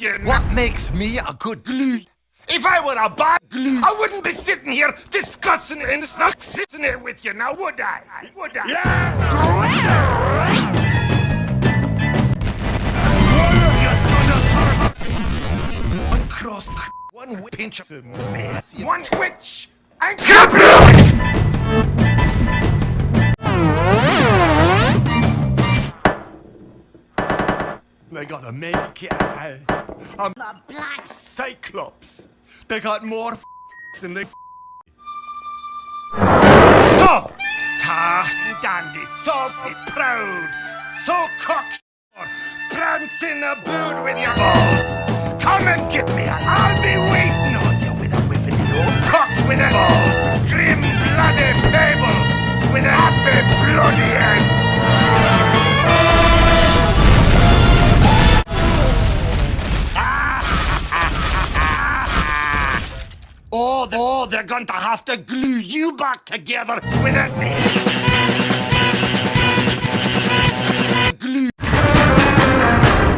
you. What makes me a good glue? If I were a bad glue, I wouldn't be sitting here discussing it and sitting here with you now, would I? Would I? Yeah! One cross, one pinch one twitch, and They got a make it. Eh? I'm a black cyclops. They got more f than they f So, tough and dandy, saucy, proud, so cock prancing abood with your balls. Come and get me, and Oh, oh, they're going to have to glue you back together with it.